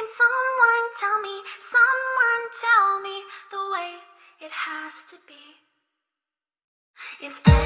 Can someone tell me, someone tell me the way it has to be? Is?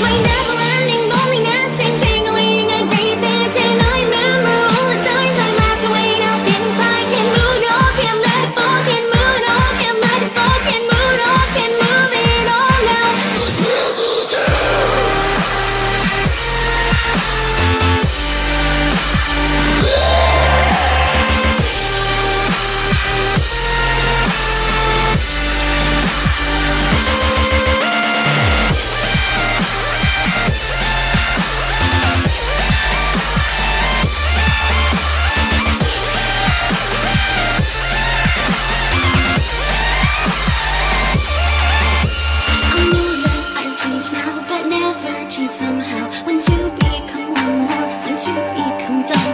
my diverging somehow. When to become one more, when to become done.